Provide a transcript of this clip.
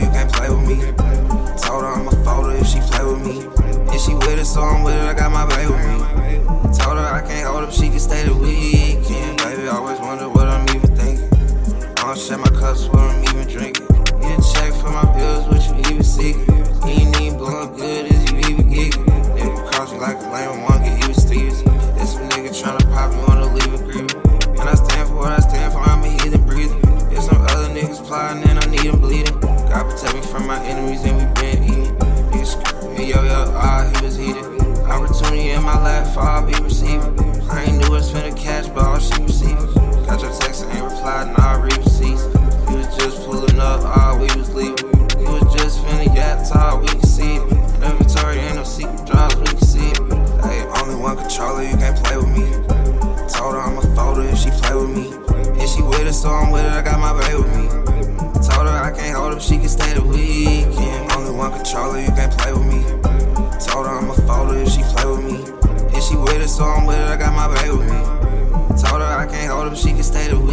you can't play with me. Told her I'm a folder if she play with me. If she with it, so I'm with it, I got my baby with me. Told her I can't hold up, she can stay the weekend. Baby, always wonder what I'm even thinking. I don't share my cups, what I'm even drinking. Get a check for my bills, what you even seeking. You ain't even blowing good, is you even giggling? Nigga cross me like a lame one, get even Stevens. This some trying tryna pop me, wanna leave a grievance. And I stand for what I stand for, I'm a heathen breathing. There's some other niggas plotting and I need them bleeding. God protect me from my enemies and we been eating. Niggas screaming, yo, yo, ah, he was heated. Opportunity in my lap, I'll be receiving. I ain't knew it's finna catch, but all she receiving. Got your text, I ain't replied, and I read receipts. You was just pulling up, all we was leaving. You was just finna get tall, we can see it. Victoria, ain't no secret drops, we can see it. Hey, only one controller, you can't play with me. Told her I'ma fold if she play with me. If she with it, so I'm with it, I got I got my baby with me. Told her I can't hold up, she can stay the week.